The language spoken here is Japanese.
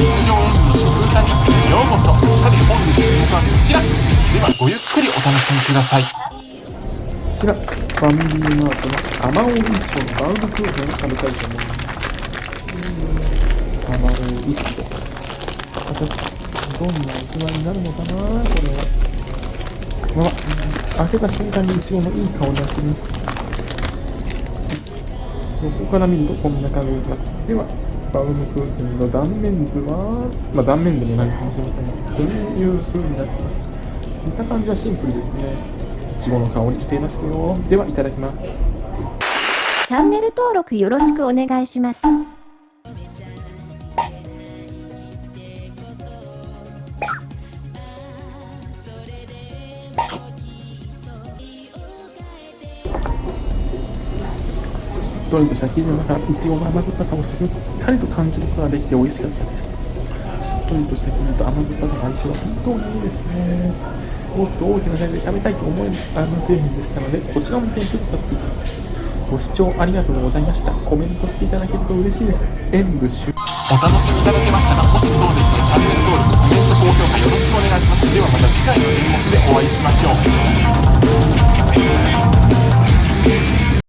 日常演舞の食歌日記にようこそ。さて本日の動画はこちら。ではごゆっくりお楽しみください。こちら、ファミリーマートのアマオイチのバウムクーヘンを食べたいと思います。アマオイチゴ。私、どんな器になるのかなこれは。まあ、開けた瞬間にイチゴのいい香りがしてます。横から見るとこんな感じがでは、バウムクーヘンの断面図は、まあ断面でもないかもしれませんが、こういう風になってます。見た感じはシンプルですね。いちごの香りしていますよ。では、いただきます。チャンネル登録よろしくお願いします。しっとりとした生地の中、いちごの甘酸っぱさをしっかりと感じることができて美味しかったです。しっとりとした生地と甘酸っぱさの相性は本当にいいですね。もっと大きなサイズで食べたいと思えるあの製品でしたので、こちらも点数とさせていただきます。ご視聴ありがとうございました。コメントしていただけると嬉しいです。演舞終お楽しみいただけましたかもしそうでしたらチャンネル登録コメント高評価よろしくお願いしますではまた次回の演目でお会いしましょう